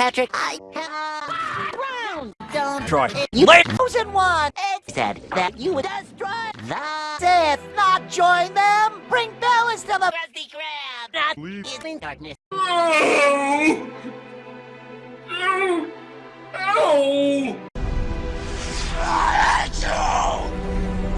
Patrick, I have Don't try. you late- chosen one. It said that you would destroy the Sith, not join them. Bring balance to the Krusty Krab. Not leave. in darkness.